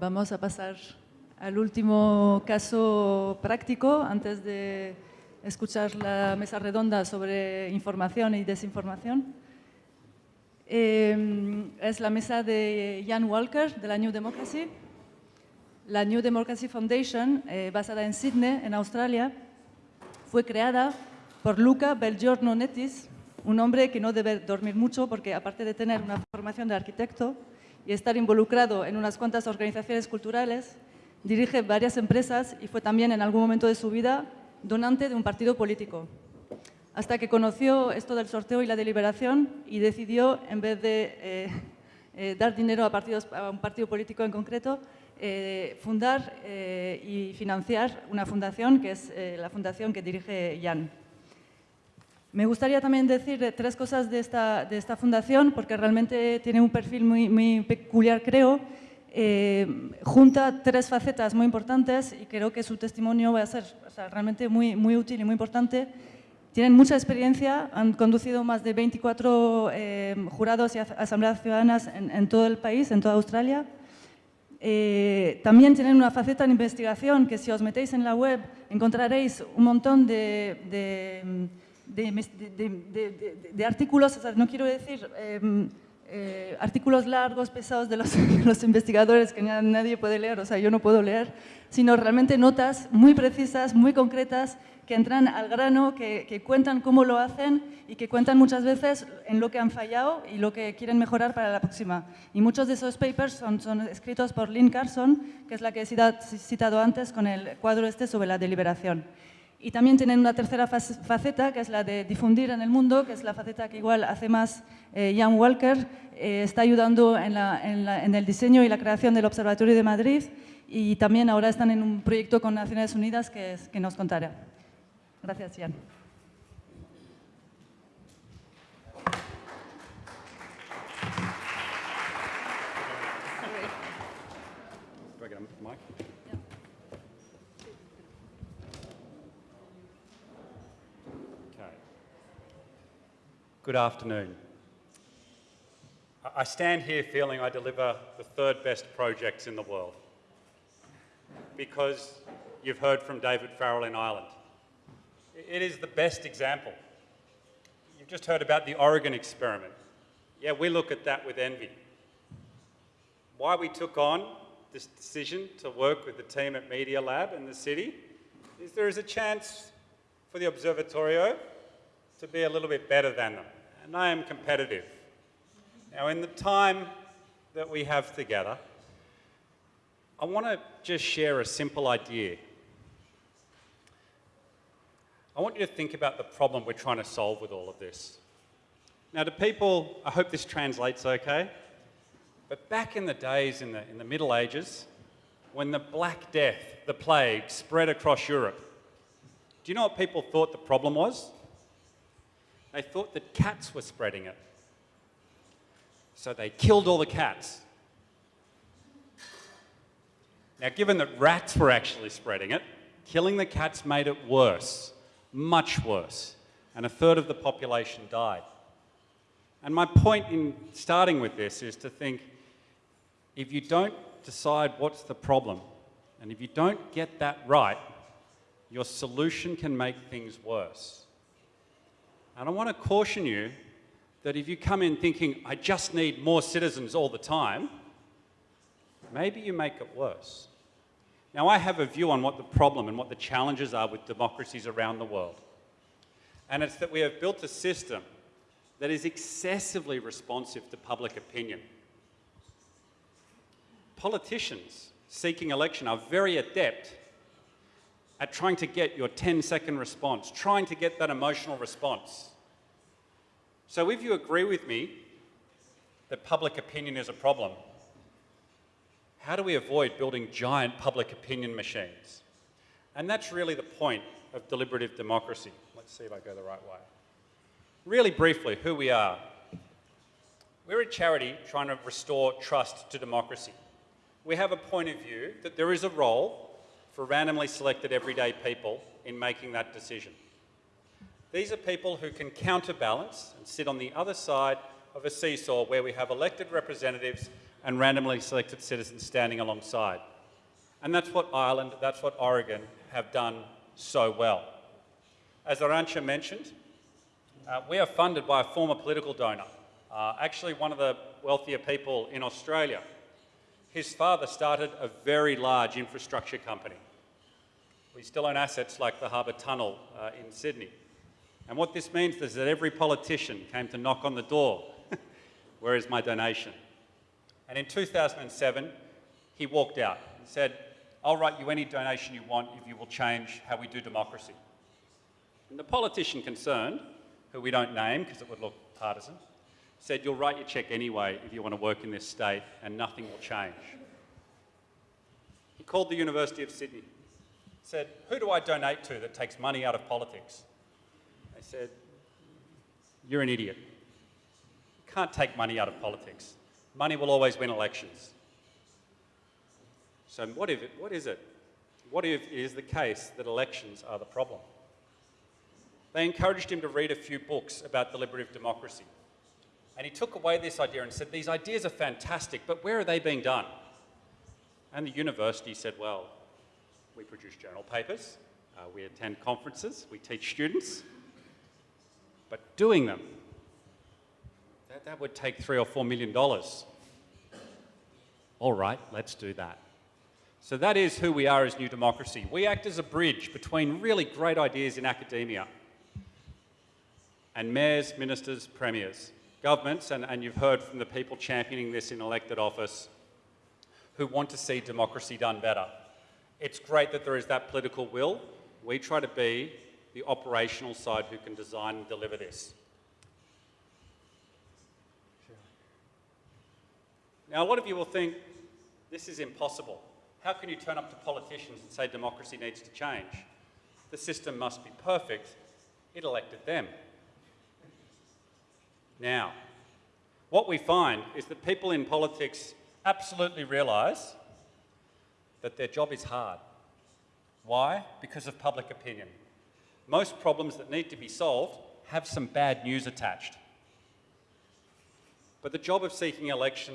Vamos a pasar al último caso práctico antes de escuchar la mesa redonda sobre información y desinformación. Eh, es la mesa de Jan Walker, de la New Democracy. La New Democracy Foundation, eh, basada en Sydney, en Australia, fue creada por Luca Belgiorno Netis, un hombre que no debe dormir mucho porque aparte de tener una formación de arquitecto y estar involucrado en unas cuantas organizaciones culturales, dirige varias empresas y fue también en algún momento de su vida donante de un partido político. Hasta que conoció esto del sorteo y la deliberación y decidió, en vez de eh, eh, dar dinero a, un partido político en concreto, eh, fundar y financiar una fundación que es la fundación que dirige Jan. Me gustaría también decir tres cosas de esta, de esta fundación porque realmente tiene un perfil muy, muy peculiar, creo. junta tres facetas muy importantes y creo que su testimonio va a ser o sea, realmente muy, muy útil y muy importante. Tienen mucha experiencia, han conducido más de 24 jurados y asambleas ciudadanas en, en todo el país, en toda Australia. Eh, también tienen una faceta de investigación que si os metéis en la web encontraréis un montón de, de, de, artículos, no quiero decir eh, eh, artículos largos, pesados de los, investigadores que nadie puede leer, o sea, yo no puedo leer, sino realmente notas muy precisas, muy concretas, que entran al grano, que, que, cuentan cómo lo hacen y que cuentan muchas veces en lo que han fallado y lo que quieren mejorar para la próxima. Y muchos de esos papers son, son escritos por Lynn Carson, que es la que he citado antes con el cuadro este sobre la deliberación. Y también tienen una tercera faceta, que es la de difundir en el mundo, que es la faceta que igual hace más eh, Jan Walker, eh, está ayudando en, la, en, la, en, el diseño y la creación del Observatorio de Madrid y también ahora están en un proyecto con Naciones Unidas que, es, que nos contará. Gracias, Jan. Good afternoon. I stand here feeling I deliver the third best projects in the world because you've heard from David Farrell in Ireland. It is the best example. You've just heard about the Oregon experiment. Yeah, we look at that with envy. Why we took on this decision to work with the team at Media Lab in the city is there is a chance for the Observatorio to be a little bit better than them and I am competitive. Now, in the time that we have together, I want to just share a simple idea. I want you to think about the problem we're trying to solve with all of this. Now, to people, I hope this translates okay, but back in the days in the, in the Middle Ages, when the Black Death, the plague, spread across Europe, do you know what people thought the problem was? They thought that cats were spreading it. So they killed all the cats. Now, given that rats were actually spreading it, killing the cats made it worse, much worse, and a third of the population died. And my point in starting with this is to think if you don't decide what's the problem, and if you don't get that right, your solution can make things worse. And I want to caution you that if you come in thinking, I just need more citizens all the time, maybe you make it worse. Now, I have a view on what the problem and what the challenges are with democracies around the world. And it's that we have built a system that is excessively responsive to public opinion. Politicians seeking election are very adept at trying to get your 10 second response, trying to get that emotional response. So if you agree with me that public opinion is a problem, how do we avoid building giant public opinion machines? And that's really the point of deliberative democracy. Let's see if I go the right way. Really briefly, who we are. We're a charity trying to restore trust to democracy. We have a point of view that there is a role for randomly selected everyday people in making that decision. These are people who can counterbalance and sit on the other side of a seesaw where we have elected representatives and randomly selected citizens standing alongside. And that's what Ireland, that's what Oregon have done so well. As Arantxa mentioned, uh, we are funded by a former political donor, uh, actually one of the wealthier people in Australia. His father started a very large infrastructure company. We still own assets like the Harbour Tunnel uh, in Sydney. And what this means is that every politician came to knock on the door, where is my donation? And in 2007, he walked out and said, I'll write you any donation you want if you will change how we do democracy. And the politician concerned, who we don't name because it would look partisan, said, You'll write your cheque anyway if you want to work in this state and nothing will change. He called the University of Sydney, said, Who do I donate to that takes money out of politics? Said, You're an idiot. You can't take money out of politics. Money will always win elections. So, what, if it, what is it? What if it is the case that elections are the problem? They encouraged him to read a few books about deliberative democracy. And he took away this idea and said, These ideas are fantastic, but where are they being done? And the university said, Well, we produce journal papers, uh, we attend conferences, we teach students, but doing them, that, that would take three or four million dollars. All right, let's do that. So that is who we are as New Democracy. We act as a bridge between really great ideas in academia and mayors, ministers, premiers, governments, and, and you've heard from the people championing this in elected office who want to see democracy done better. It's great that there is that political will. We try to be the operational side who can design and deliver this. Now, a lot of you will think this is impossible. How can you turn up to politicians and say democracy needs to change? The system must be perfect. It elected them. Now, what we find is that people in politics absolutely realise that their job is hard. Why? Because of public opinion. Most problems that need to be solved have some bad news attached. But the job of seeking election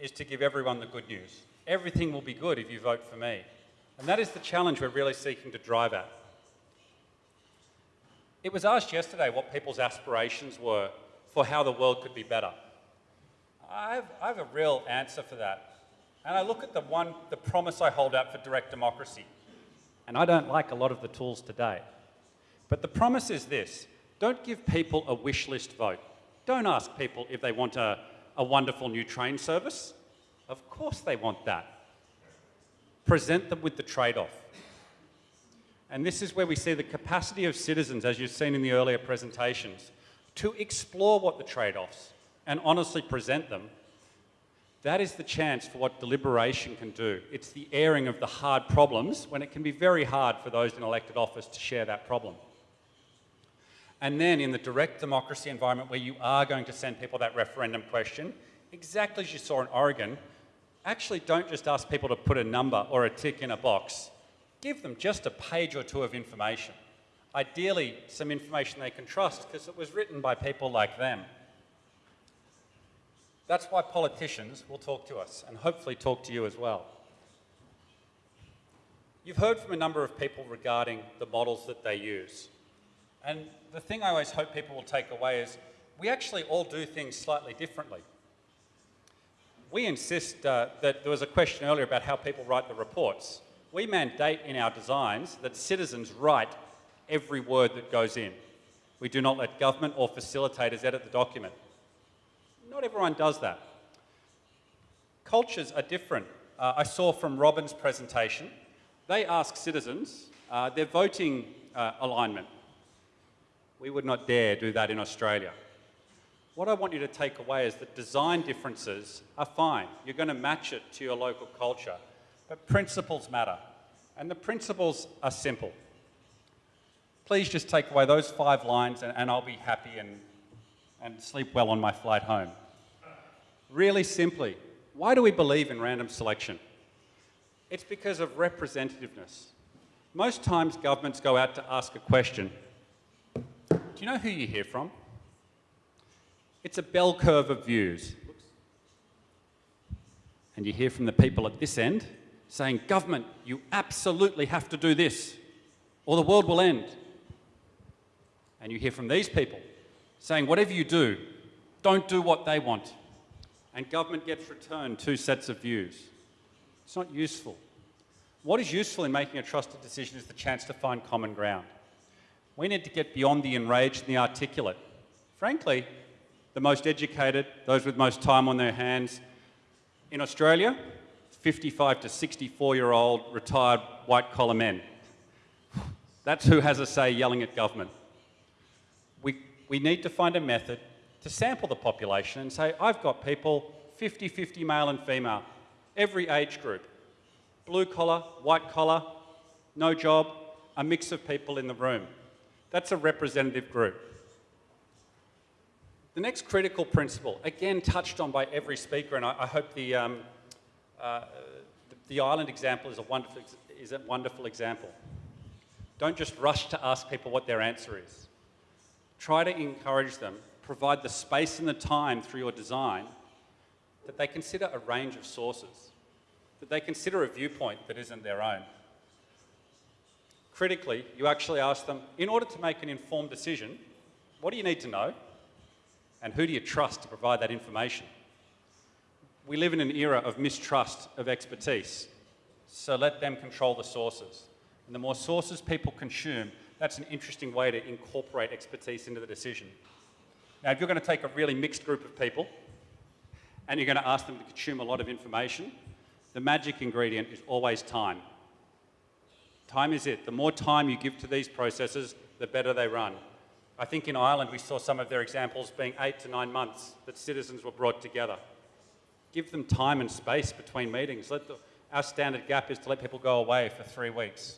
is to give everyone the good news. Everything will be good if you vote for me. And that is the challenge we're really seeking to drive at. It was asked yesterday what people's aspirations were for how the world could be better. I have, I have a real answer for that. And I look at the one, the promise I hold out for direct democracy. And I don't like a lot of the tools today. But the promise is this don't give people a wish list vote. Don't ask people if they want a, a wonderful new train service. Of course they want that. Present them with the trade off. And this is where we see the capacity of citizens, as you've seen in the earlier presentations, to explore what the trade offs and honestly present them. That is the chance for what deliberation can do. It's the airing of the hard problems when it can be very hard for those in elected office to share that problem. And then in the direct democracy environment where you are going to send people that referendum question, exactly as you saw in Oregon, actually don't just ask people to put a number or a tick in a box. Give them just a page or two of information. Ideally, some information they can trust because it was written by people like them. That's why politicians will talk to us and hopefully talk to you as well. You've heard from a number of people regarding the models that they use. And the thing I always hope people will take away is we actually all do things slightly differently we insist uh, that there was a question earlier about how people write the reports. We mandate in our designs that citizens write every word that goes in. We do not let government or facilitators edit the document. Not everyone does that. Cultures are different. Uh, I saw from Robin's presentation, they ask citizens uh, their voting uh, alignment. We would not dare do that in Australia what I want you to take away is that design differences are fine. You're going to match it to your local culture. But principles matter. And the principles are simple. Please just take away those five lines and, and I'll be happy and, and sleep well on my flight home. Really simply, why do we believe in random selection? It's because of representativeness. Most times governments go out to ask a question. Do you know who you hear from? It's a bell curve of views. And you hear from the people at this end saying, Government, you absolutely have to do this, or the world will end. And you hear from these people saying, Whatever you do, don't do what they want. And government gets returned two sets of views. It's not useful. What is useful in making a trusted decision is the chance to find common ground. We need to get beyond the enraged and the articulate. Frankly, the most educated, those with most time on their hands. In Australia, 55 to 64 year old retired white collar men. That's who has a say yelling at government. We, we need to find a method to sample the population and say, I've got people 50 50 male and female, every age group, blue collar, white collar, no job, a mix of people in the room. That's a representative group. The next critical principle, again touched on by every speaker, and I, I hope the, um, uh, the, the Ireland example is a, wonderful, is a wonderful example. Don't just rush to ask people what their answer is. Try to encourage them, provide the space and the time through your design that they consider a range of sources, that they consider a viewpoint that isn't their own. Critically, you actually ask them, in order to make an informed decision, what do you need to know? And who do you trust to provide that information? We live in an era of mistrust of expertise, so let them control the sources. And the more sources people consume, that's an interesting way to incorporate expertise into the decision. Now, if you're going to take a really mixed group of people and you're going to ask them to consume a lot of information, the magic ingredient is always time. Time is it. The more time you give to these processes, the better they run. I think in Ireland we saw some of their examples being eight to nine months that citizens were brought together. Give them time and space between meetings. The, our standard gap is to let people go away for three weeks.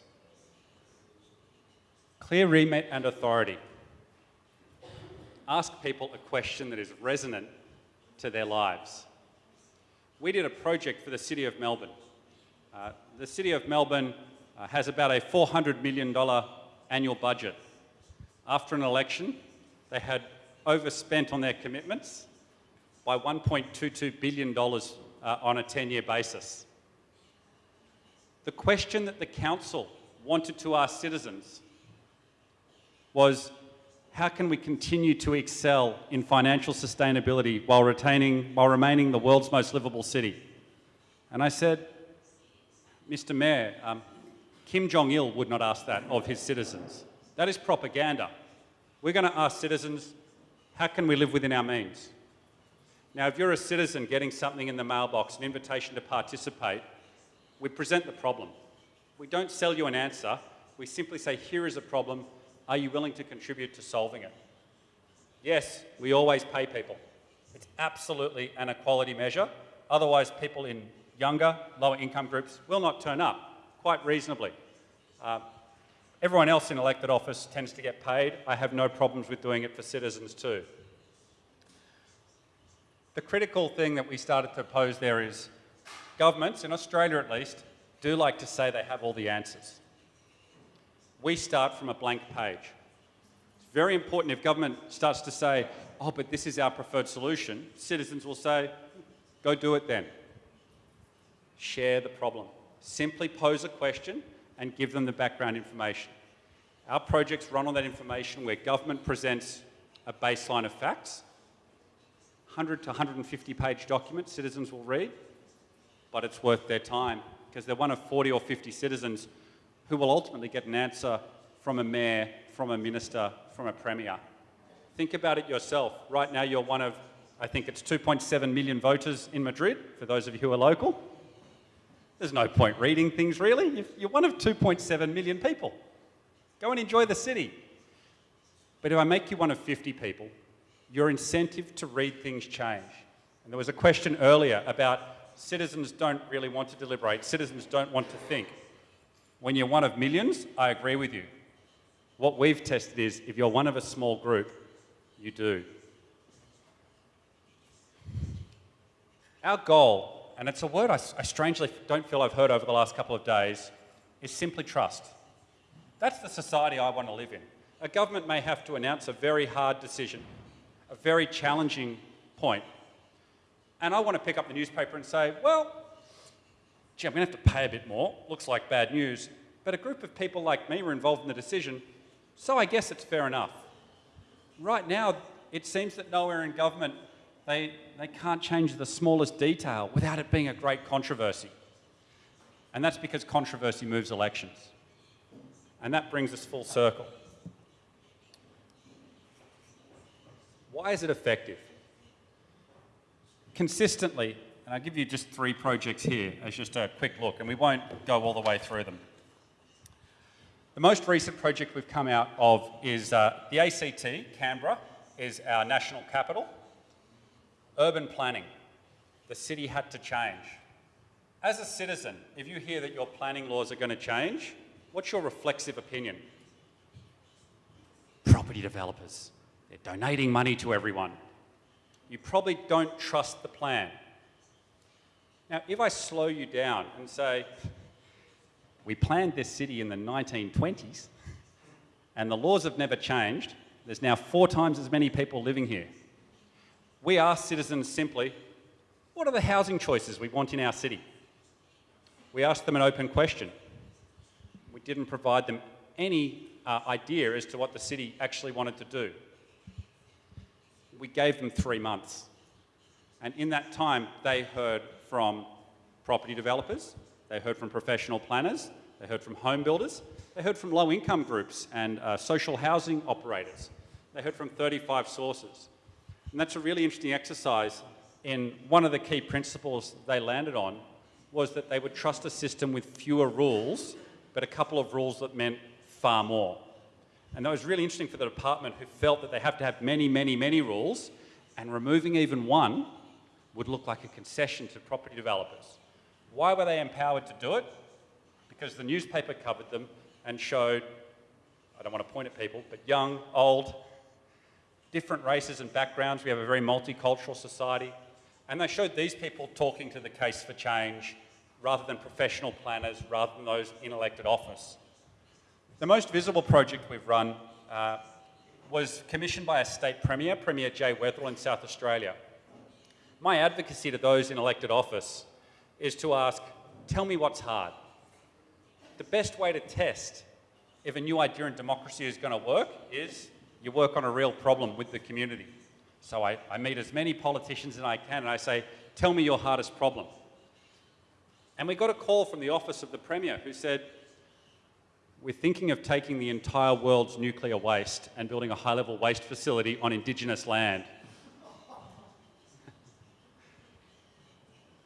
Clear remit and authority. Ask people a question that is resonant to their lives. We did a project for the City of Melbourne. Uh, the City of Melbourne uh, has about a $400 million annual budget after an election, they had overspent on their commitments by $1.22 billion uh, on a 10 year basis. The question that the council wanted to ask citizens was how can we continue to excel in financial sustainability while, retaining, while remaining the world's most livable city? And I said, Mr. Mayor, um, Kim Jong il would not ask that of his citizens. That is propaganda. We're going to ask citizens, how can we live within our means? Now, if you're a citizen getting something in the mailbox, an invitation to participate, we present the problem. We don't sell you an answer. We simply say, here is a problem. Are you willing to contribute to solving it? Yes, we always pay people. It's absolutely an equality measure. Otherwise, people in younger, lower income groups will not turn up, quite reasonably. Uh, Everyone else in elected office tends to get paid. I have no problems with doing it for citizens too. The critical thing that we started to pose there is governments, in Australia at least, do like to say they have all the answers. We start from a blank page. It's very important if government starts to say, oh, but this is our preferred solution, citizens will say, go do it then. Share the problem. Simply pose a question and give them the background information. Our projects run on that information where government presents a baseline of facts, 100 to 150 page document citizens will read, but it's worth their time because they're one of 40 or 50 citizens who will ultimately get an answer from a mayor, from a minister, from a premier. Think about it yourself. Right now, you're one of, I think it's 2.7 million voters in Madrid, for those of you who are local. There's no point reading things really. You're one of 2.7 million people. Go and enjoy the city. But if I make you one of 50 people, your incentive to read things change. And there was a question earlier about citizens don't really want to deliberate, citizens don't want to think. When you're one of millions, I agree with you. What we've tested is if you're one of a small group, you do. Our goal and it's a word I, I strangely don't feel I've heard over the last couple of days, is simply trust. That's the society I want to live in. A government may have to announce a very hard decision, a very challenging point, and I want to pick up the newspaper and say, well, gee, I'm going to have to pay a bit more. Looks like bad news. But a group of people like me were involved in the decision, so I guess it's fair enough. Right now, it seems that nowhere in government they, they can't change the smallest detail without it being a great controversy. And that's because controversy moves elections. And that brings us full circle. Why is it effective? Consistently, and I'll give you just three projects here as just a quick look, and we won't go all the way through them. The most recent project we've come out of is uh, the ACT, Canberra, is our national capital. Urban planning. The city had to change. As a citizen, if you hear that your planning laws are going to change, what's your reflexive opinion? Property developers. They're donating money to everyone. You probably don't trust the plan. Now, if I slow you down and say, we planned this city in the 1920s, and the laws have never changed. There's now four times as many people living here. We ask citizens simply, what are the housing choices we want in our city? We asked them an open question. We didn't provide them any uh, idea as to what the city actually wanted to do. We gave them three months. And in that time, they heard from property developers, they heard from professional planners, they heard from home builders, they heard from low income groups and uh, social housing operators. They heard from 35 sources. And that's a really interesting exercise And one of the key principles they landed on was that they would trust a system with fewer rules, but a couple of rules that meant far more. And that was really interesting for the department who felt that they have to have many, many, many rules, and removing even one would look like a concession to property developers. Why were they empowered to do it? Because the newspaper covered them and showed, I don't want to point at people, but young, old, different races and backgrounds. We have a very multicultural society. And they showed these people talking to the case for change rather than professional planners, rather than those in elected office. The most visible project we've run uh, was commissioned by a state premier, Premier Jay Weatherill in South Australia. My advocacy to those in elected office is to ask, tell me what's hard. The best way to test if a new idea in democracy is going to work is you work on a real problem with the community. So I, I meet as many politicians as I can and I say, tell me your hardest problem. And we got a call from the office of the Premier who said, we're thinking of taking the entire world's nuclear waste and building a high-level waste facility on Indigenous land.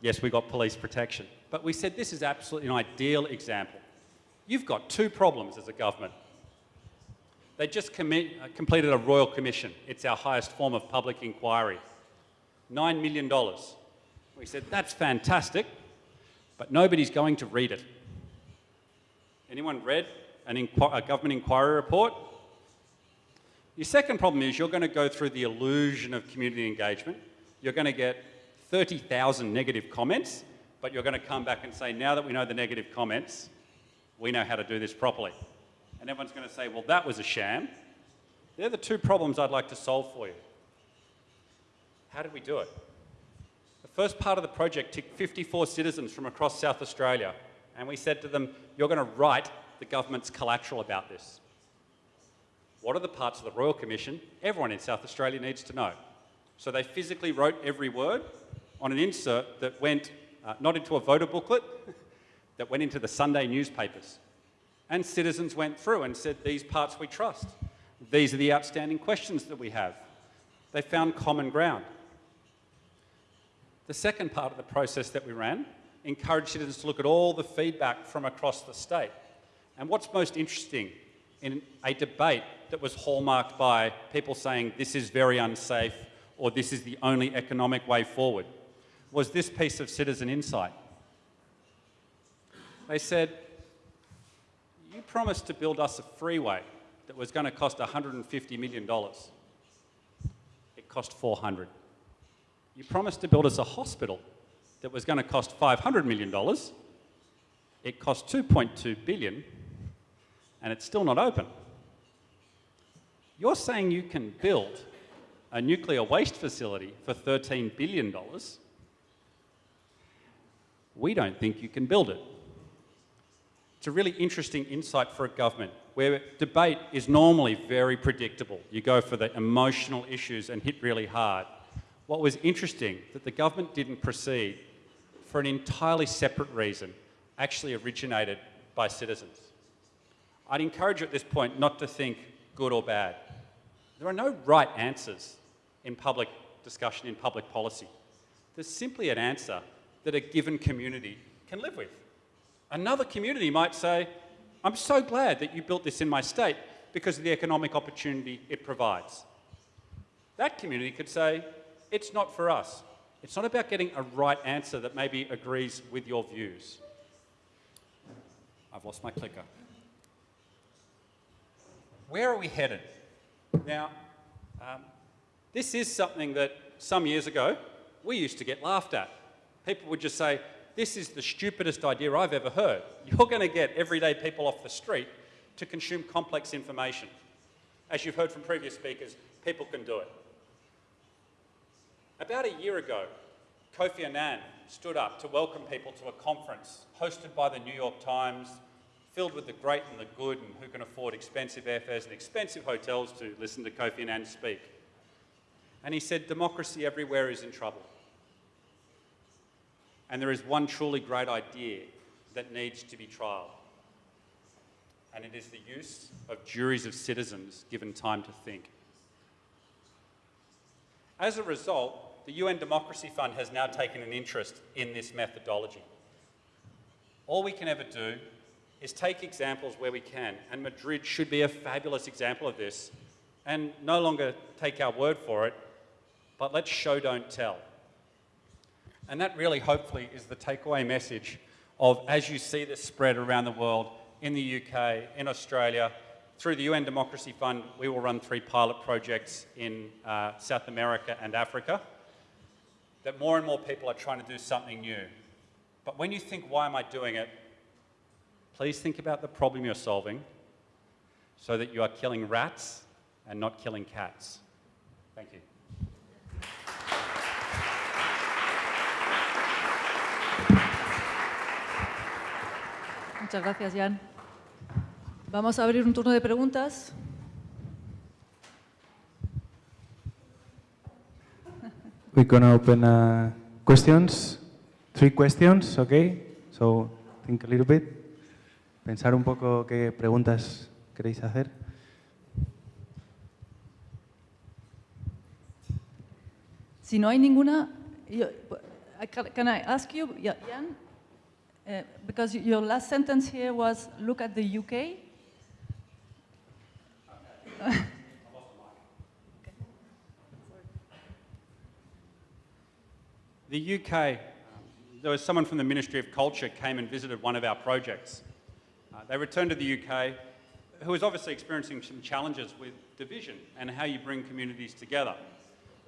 Yes, we got police protection. But we said this is absolutely an ideal example. You've got two problems as a government. They just uh, completed a royal commission. It's our highest form of public inquiry. $9 million. We said, that's fantastic, but nobody's going to read it. Anyone read an a government inquiry report? Your second problem is you're going to go through the illusion of community engagement. You're going to get 30,000 negative comments, but you're going to come back and say, now that we know the negative comments, we know how to do this properly. And everyone's going to say, well, that was a sham. They're the two problems I'd like to solve for you. How did we do it? The first part of the project took 54 citizens from across South Australia, and we said to them, you're going to write the government's collateral about this. What are the parts of the Royal Commission everyone in South Australia needs to know? So they physically wrote every word on an insert that went uh, not into a voter booklet, that went into the Sunday newspapers. And citizens went through and said, these parts we trust. These are the outstanding questions that we have. They found common ground. The second part of the process that we ran encouraged citizens to look at all the feedback from across the state. And what's most interesting in a debate that was hallmarked by people saying this is very unsafe or this is the only economic way forward was this piece of citizen insight. They said, you promised to build us a freeway that was going to cost $150 million. It cost 400. You promised to build us a hospital that was going to cost $500 million. It cost 2.2 billion and it's still not open. You're saying you can build a nuclear waste facility for $13 billion we don't think you can build it. It's a really interesting insight for a government where debate is normally very predictable. You go for the emotional issues and hit really hard. What was interesting that the government didn't proceed for an entirely separate reason, actually originated by citizens. I'd encourage you at this point not to think good or bad. There are no right answers in public discussion, in public policy. There's simply an answer that a given community can live with. Another community might say, I'm so glad that you built this in my state because of the economic opportunity it provides. That community could say, it's not for us. It's not about getting a right answer that maybe agrees with your views. I've lost my clicker. Where are we headed? Now, um, this is something that some years ago we used to get laughed at. People would just say, this is the stupidest idea I've ever heard. You're going to get everyday people off the street to consume complex information. As you've heard from previous speakers, people can do it. About a year ago, Kofi Annan stood up to welcome people to a conference hosted by the New York Times, filled with the great and the good and who can afford expensive airfares and expensive hotels to listen to Kofi Annan speak. And he said, democracy everywhere is in trouble. And there is one truly great idea that needs to be trialled. And it is the use of juries of citizens given time to think. As a result, the UN Democracy Fund has now taken an interest in this methodology. All we can ever do is take examples where we can, and Madrid should be a fabulous example of this, and no longer take our word for it, but let's show, don't tell. And that really, hopefully, is the takeaway message of as you see this spread around the world, in the UK, in Australia, through the UN Democracy Fund, we will run three pilot projects in uh, South America and Africa, that more and more people are trying to do something new. But when you think, why am I doing it? Please think about the problem you're solving so that you are killing rats and not killing cats. Thank you. Muchas gracias, Jan. Vamos a abrir un turno de preguntas. We're gonna open uh, questions, three questions, okay? So think a little bit. Pensar un poco qué preguntas queréis hacer. Si no hay ninguna, yo- can I ask you, Jan, uh, because your last sentence here was, look at the UK. The UK, um, there was someone from the Ministry of Culture came and visited one of our projects. Uh, they returned to the UK, who was obviously experiencing some challenges with division and how you bring communities together.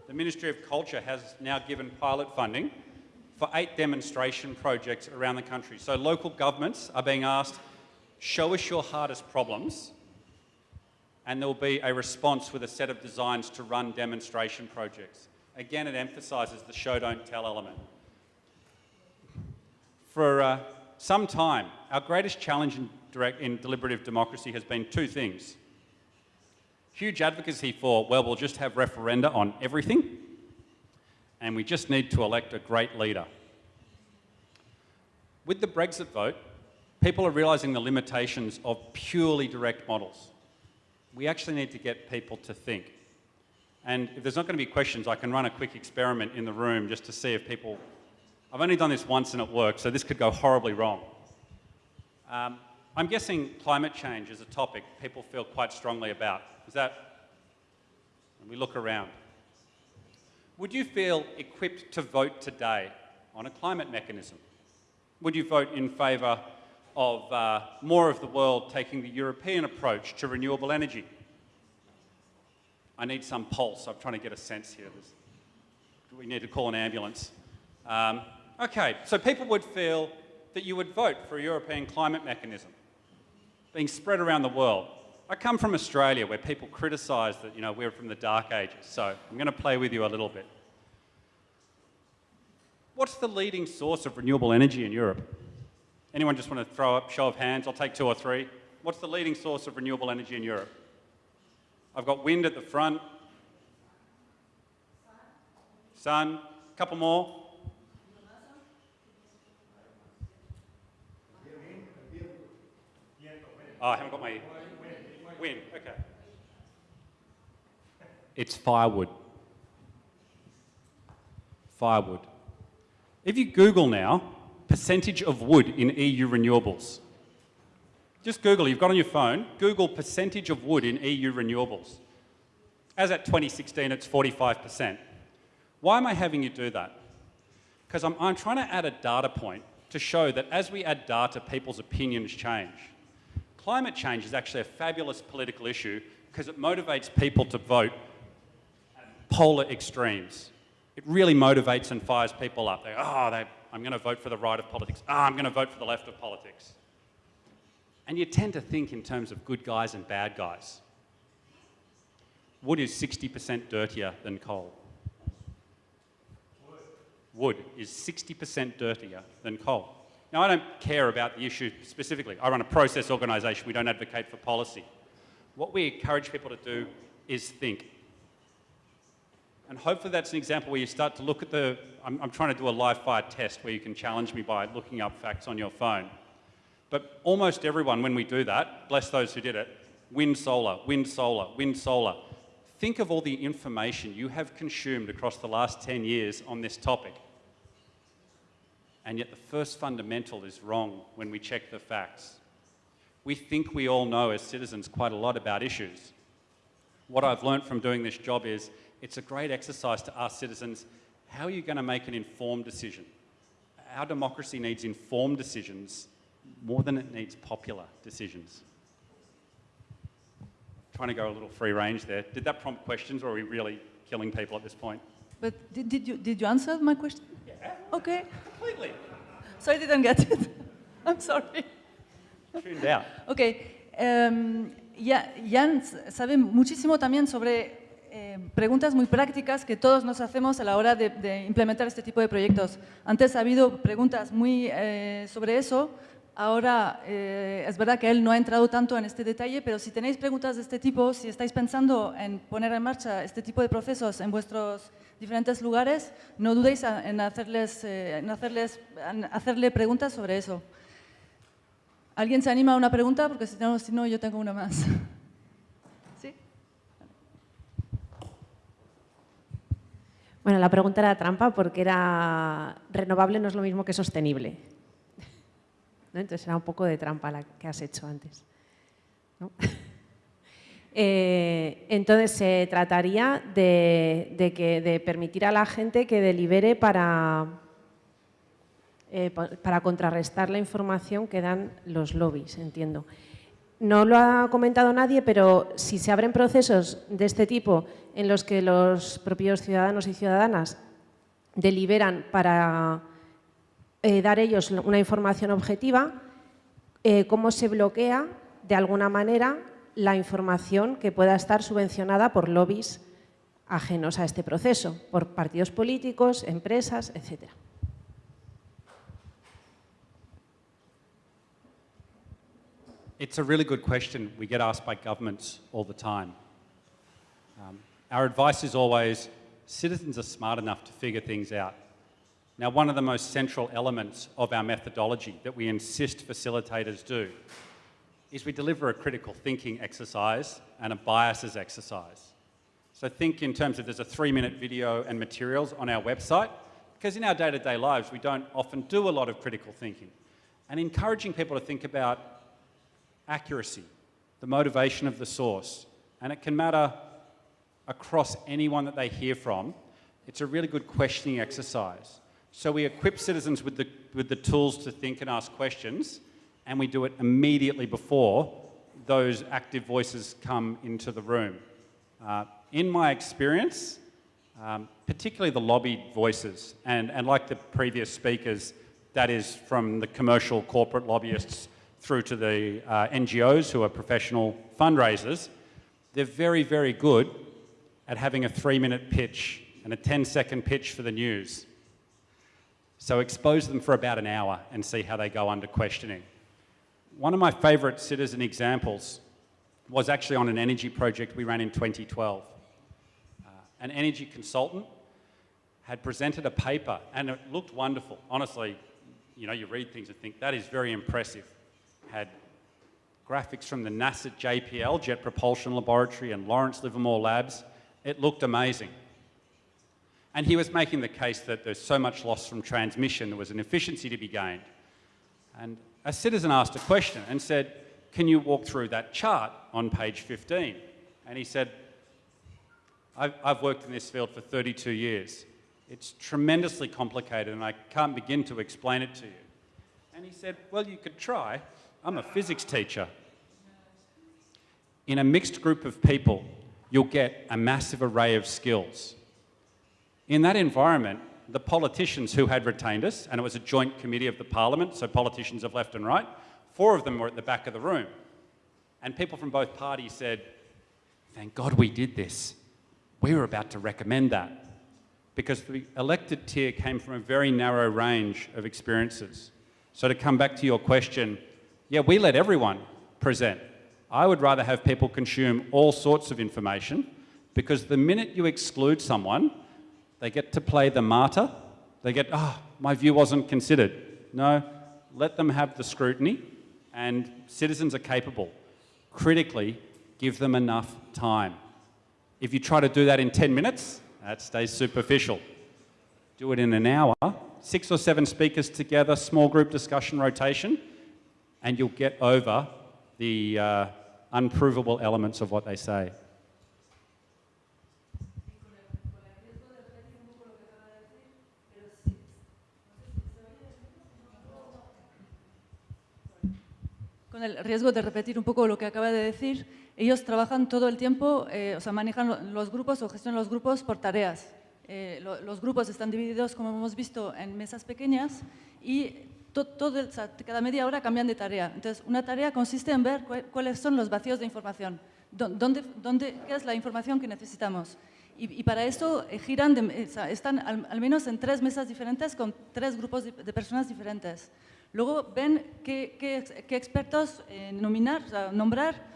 The Ministry of Culture has now given pilot funding for eight demonstration projects around the country. So local governments are being asked, show us your hardest problems, and there will be a response with a set of designs to run demonstration projects. Again, it emphasises the show, don't tell element. For uh, some time, our greatest challenge in, direct, in deliberative democracy has been two things. Huge advocacy for, well, we'll just have referenda on everything, and we just need to elect a great leader. With the Brexit vote, people are realising the limitations of purely direct models. We actually need to get people to think. And if there's not going to be questions, I can run a quick experiment in the room just to see if people... I've only done this once and it worked, so this could go horribly wrong. Um, I'm guessing climate change is a topic people feel quite strongly about. Is that... When we look around. Would you feel equipped to vote today on a climate mechanism? Would you vote in favour of uh, more of the world taking the European approach to renewable energy? I need some pulse. I'm trying to get a sense here. There's, we need to call an ambulance. Um, okay, so people would feel that you would vote for a European climate mechanism being spread around the world. I come from Australia where people criticise that, you know, we're from the dark ages, so I'm going to play with you a little bit. What's the leading source of renewable energy in Europe? Anyone just want to throw up, show of hands? I'll take two or three. What's the leading source of renewable energy in Europe? I've got wind at the front. Sun. A couple more. Oh, I haven't got my wind. Okay. It's firewood. Firewood. If you Google now, percentage of wood in EU renewables, just Google, you've got on your phone, Google percentage of wood in EU renewables. As at 2016, it's 45%. Why am I having you do that? Because I'm, I'm trying to add a data point to show that as we add data, people's opinions change. Climate change is actually a fabulous political issue because it motivates people to vote polar extremes. It really motivates and fires people up. They, oh, I'm going to vote for the right of politics. Oh, I'm going to vote for the left of politics. And you tend to think in terms of good guys and bad guys. Wood is 60% dirtier than coal. Wood is 60% dirtier than coal. Now, I don't care about the issue specifically. I run a process organisation. We don't advocate for policy. What we encourage people to do is think. And hopefully that's an example where you start to look at the... I'm, I'm trying to do a live fire test where you can challenge me by looking up facts on your phone. But almost everyone, when we do that, bless those who did it, wind, solar, wind, solar, wind, solar. Think of all the information you have consumed across the last 10 years on this topic. And yet the first fundamental is wrong when we check the facts. We think we all know as citizens quite a lot about issues. What I've learnt from doing this job is it's a great exercise to ask citizens, how are you going to make an informed decision? Our democracy needs informed decisions more than it needs popular decisions. Trying to go a little free range there. Did that prompt questions or are we really killing people at this point? But did, did, you, did you answer my question? Okay. Completely. So I didn't get it. I'm sorry. Tuned out. Ok. Um, ya, Jan sabe muchísimo también sobre eh, preguntas muy prácticas que todos nos hacemos a la hora de, de implementar este tipo de proyectos. Antes ha habido preguntas muy eh, sobre eso, Ahora, eh, es verdad que él no ha entrado tanto en este detalle, pero si tenéis preguntas de este tipo, si estáis pensando en poner en marcha este tipo de procesos en vuestros diferentes lugares, no dudéis en, hacerles, eh, en hacerles, en hacerle preguntas sobre eso. ¿Alguien se anima a una pregunta? Porque si no, si no yo tengo una más. ¿Sí? Bueno, la pregunta era trampa porque era renovable no es lo mismo que sostenible. Entonces era un poco de trampa la que has hecho antes. Eh, entonces se trataría de, permitir a la gente que delibere para, eh, para contrarrestar la información que dan los lobbies, entiendo. No lo ha comentado nadie, pero si se abren procesos de este tipo en los que los propios ciudadanos y ciudadanas deliberan para eh, dar ellos una información objetiva, cómo se bloquea de alguna manera la información que pueda estar subvencionada por lobbies ajenos a este proceso, por partidos políticos, empresas, etc. It's a really good question we get asked by governments all the time. Um, our advice is always, citizens are smart enough to figure things out. Now, one of the most central elements of our methodology that we insist facilitators do is we deliver a critical thinking exercise and a biases exercise. So think in terms of there's a three-minute video and materials on our website, because in our day-to-day -day lives, we don't often do a lot of critical thinking. And encouraging people to think about accuracy, the motivation of the source, and it can matter across anyone that they hear from. It's a really good questioning exercise. So we equip citizens with the, with the tools to think and ask questions, and we do it immediately before those active voices come into the room. Uh, in my experience, um, particularly the lobbied voices, and, and like the previous speakers, that is from the commercial corporate lobbyists through to the uh, NGOs who are professional fundraisers, they're very, very good at having a three minute pitch and a 10 second pitch for the news. So expose them for about an hour and see how they go under questioning. One of my favourite citizen examples was actually on an energy project we ran in 2012. Uh, an energy consultant had presented a paper and it looked wonderful. Honestly, you know, you read things and think that is very impressive. Had graphics from the NASA JPL, Jet Propulsion Laboratory, and Lawrence Livermore Labs. It looked amazing. And he was making the case that there's so much loss from transmission, there was an efficiency to be gained. And a citizen asked a question and said, can you walk through that chart on page 15? And he said, I've, I've worked in this field for 32 years. It's tremendously complicated and I can't begin to explain it to you. And he said, well, you could try. I'm a physics teacher. In a mixed group of people, you'll get a massive array of skills. In that environment, the politicians who had retained us, and it was a joint committee of the parliament, so politicians of left and right, four of them were at the back of the room. And people from both parties said, thank God we did this. We were about to recommend that. Because the elected tier came from a very narrow range of experiences. So to come back to your question, yeah, we let everyone present. I would rather have people consume all sorts of information because the minute you exclude someone, they get to play the martyr. They get, oh, my view wasn't considered. No, let them have the scrutiny and citizens are capable. Critically, give them enough time. If you try to do that in 10 minutes, that stays superficial. Do it in an hour, six or seven speakers together, small group discussion rotation, and you'll get over the uh, unprovable elements of what they say. Con el riesgo de repetir un poco lo que acaba de decir, ellos trabajan todo el tiempo, eh, o sea, manejan los grupos o gestionan los grupos por tareas. Eh, lo, los grupos están divididos, como hemos visto, en mesas pequeñas y to, todo, cada media hora cambian de tarea. Entonces, una tarea consiste en ver cu cuáles son los vacíos de información, dónde, dónde, qué es la información que necesitamos. Y, y para eso eh, giran, de, sea, están al, al, menos en tres mesas diferentes con tres grupos de, de personas diferentes. Luego ven qué, qué, qué expertos eh, nominar, o sea, nombrar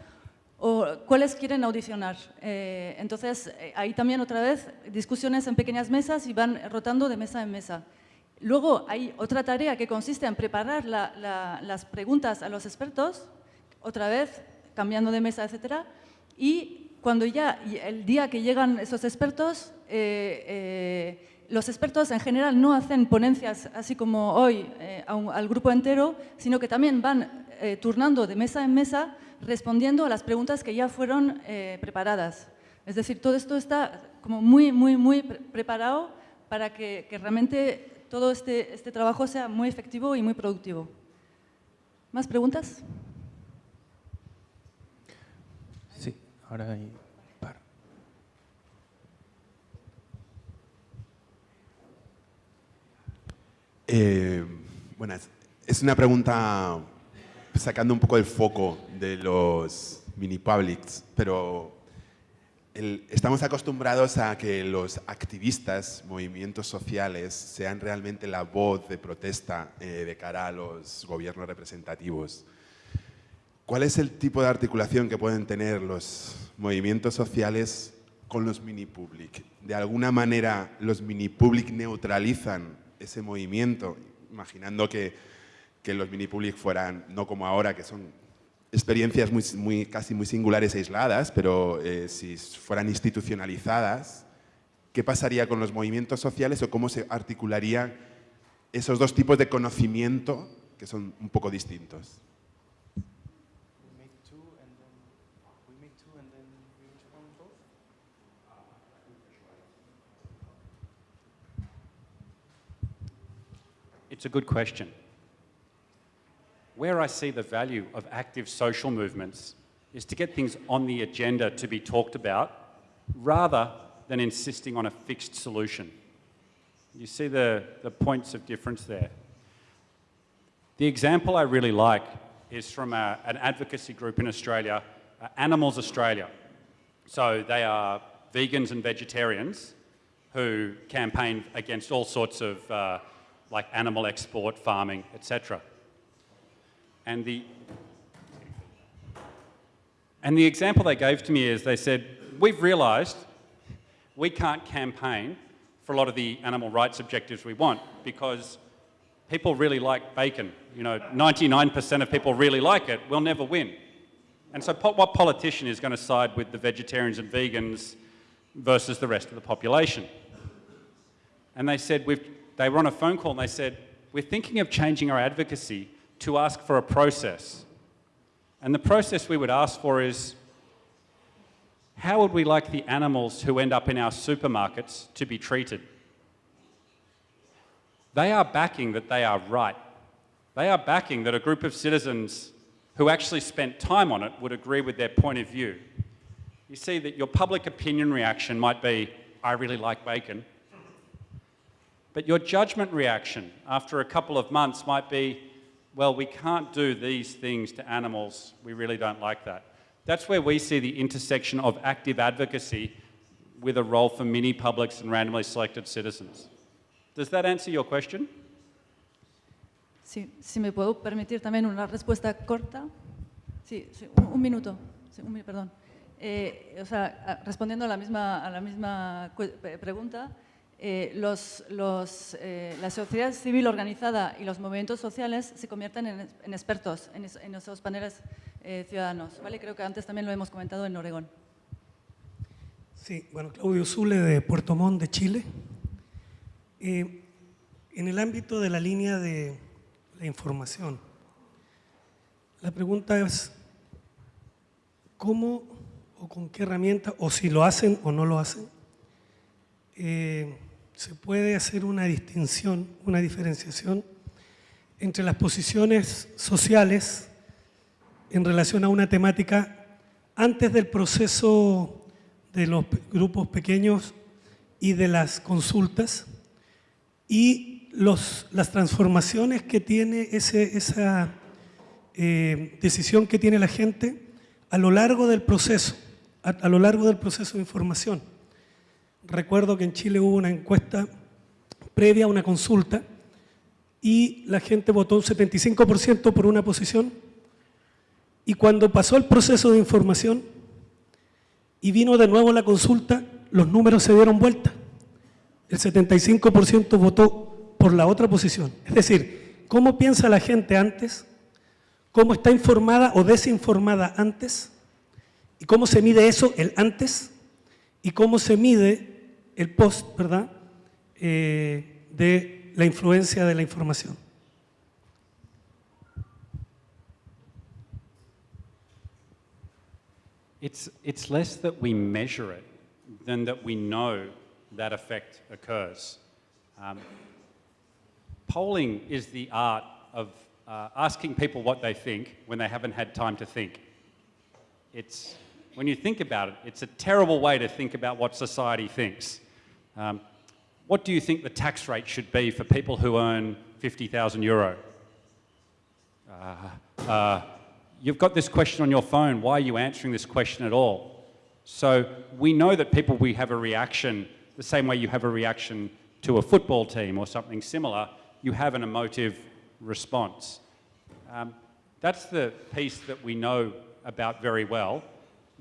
o cuáles quieren audicionar. Eh, entonces, eh, ahí también otra vez discusiones en pequeñas mesas y van rotando de mesa en mesa. Luego hay otra tarea que consiste en preparar la, la, las preguntas a los expertos, otra vez cambiando de mesa, etcétera, y cuando ya el día que llegan esos expertos, eh, eh, los expertos en general no hacen ponencias así como hoy eh, al grupo entero, sino que también van eh, turnando de mesa en mesa respondiendo a las preguntas que ya fueron eh, preparadas. Es decir, todo esto está como muy, muy, muy pre preparado para que, que, realmente todo este, este trabajo sea muy efectivo y muy productivo. ¿Más preguntas? Sí, ahora hay Eh, bueno, es una pregunta sacando un poco el foco de los mini publics, pero estamos acostumbrados a que los activistas, movimientos sociales, sean realmente la voz de protesta eh, de cara a los gobiernos representativos. ¿Cuál es el tipo de articulación que pueden tener los movimientos sociales con los mini public? ¿De alguna manera los mini public neutralizan ese movimiento, imaginando que, que los mini public fueran, no como ahora, que son experiencias muy, casi muy singulares e aisladas, pero eh, si fueran institucionalizadas, ¿qué pasaría con los movimientos sociales o cómo se articularían esos dos tipos de conocimiento que son un poco distintos? It's a good question. Where I see the value of active social movements is to get things on the agenda to be talked about rather than insisting on a fixed solution. You see the, the points of difference there. The example I really like is from a, an advocacy group in Australia, uh, Animals Australia. So they are vegans and vegetarians who campaign against all sorts of uh, like animal export, farming, etc. And the, and the example they gave to me is they said, we've realised we can't campaign for a lot of the animal rights objectives we want because people really like bacon. You know, 99% of people really like it. We'll never win. And so what politician is going to side with the vegetarians and vegans versus the rest of the population? And they said, we've, they were on a phone call and they said, we're thinking of changing our advocacy to ask for a process. And the process we would ask for is, how would we like the animals who end up in our supermarkets to be treated? They are backing that they are right. They are backing that a group of citizens who actually spent time on it would agree with their point of view. You see that your public opinion reaction might be, I really like bacon. But your judgment reaction after a couple of months might be, well, we can't do these things to animals. We really don't like that. That's where we see the intersection of active advocacy with a role for mini publics and randomly selected citizens. Does that answer your question? Sí, si me puedo permitir también una respuesta corta. Sí, sí, un, un minuto. Sí, un perdón. Eh, o sea, respondiendo a la misma, a la misma pregunta, eh, los, los, eh, la sociedad civil organizada y los movimientos sociales se convierten en, en expertos en, es- en esos paneles eh, ciudadanos. ¿vale? Creo que antes también lo hemos comentado en Oregón. Sí, bueno, Claudio Zule de Puerto Montt, de Chile. Eh, en el ámbito de la línea de la información, la pregunta es, ¿cómo o con qué herramienta, o si lo hacen o no lo hacen, eh, se puede hacer una distinción, una diferenciación entre las posiciones sociales en relación a una temática antes del proceso de los grupos pequeños y de las consultas y los, las transformaciones que tiene esa eh, decisión que tiene la gente a lo largo del proceso, a lo largo del proceso de información. Recuerdo que en Chile hubo una encuesta previa a una consulta y la gente votó un 75% por una posición y cuando pasó el proceso de información y vino de nuevo la consulta, los números se dieron vuelta. El 75% votó por la otra posición. Es decir, ¿cómo piensa la gente antes? ¿Cómo está informada o desinformada antes? ¿Y cómo se mide eso, el antes? ¿Y cómo se mide el post, verdad? Eh, de la influencia de la información. It's, it's less that we measure it than that we know that effect occurs. Um, polling is the art of uh, asking people what they think when they haven't had time to think. It's, when you think about it, it's a terrible way to think about what society thinks. Um, what do you think the tax rate should be for people who earn 50,000 euro? Uh, uh, you've got this question on your phone. Why are you answering this question at all? So we know that people we have a reaction the same way you have a reaction to a football team or something similar. You have an emotive response. Um, that's the piece that we know about very well.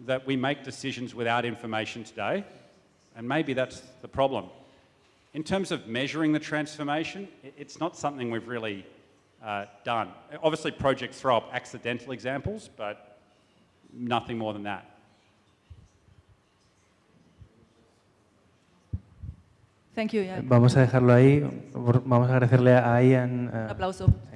That we make decisions without information today, and maybe that's the problem. In terms of measuring the transformation, it's not something we've really uh, done. Obviously, projects throw up accidental examples, but nothing more than that. Thank you. yeah. Vamos a dejarlo ahí. Vamos a agradecerle a Iain. Un aplauso. sí.